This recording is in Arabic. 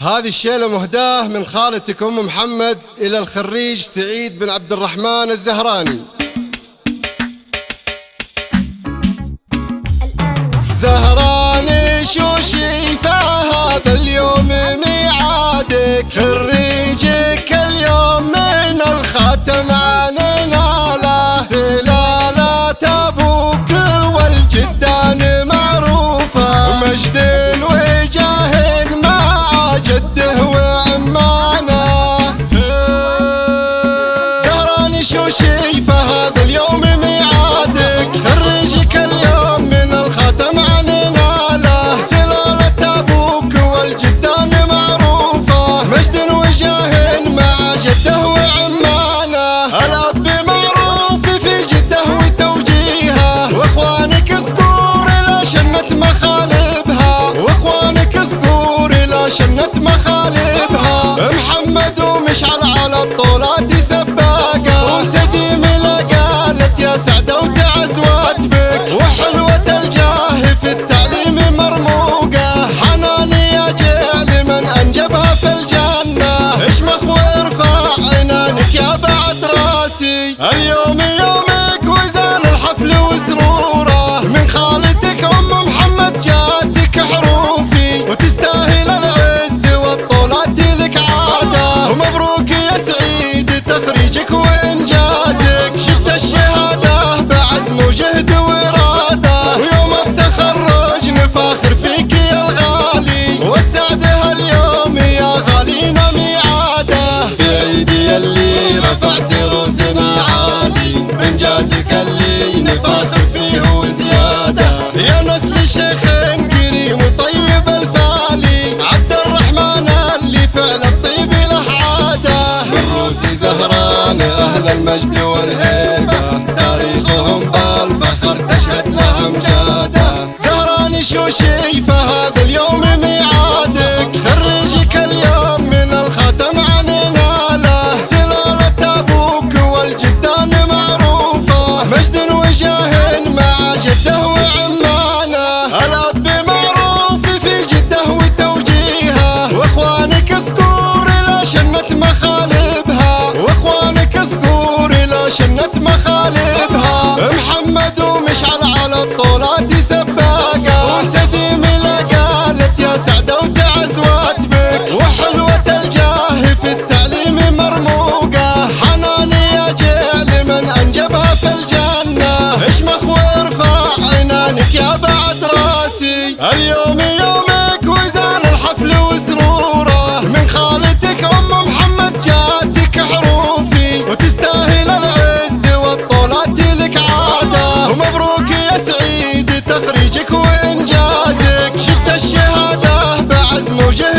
هذه الشيلة مهداة من خالتك أم محمد إلى الخريج سعيد بن عبد الرحمن الزهراني. زهراني شو شيفة هذا اليوم اليوم Adiós. ومشعل على الطولات سباقة وسديم قالت يا سعدة وتعز واتبك وحلوة الجاه في التعليم مرموقة. حناني يا جيل من أنجبها في الجنة. اشمخ وارفع عنانك يا بعد راسي. اليوم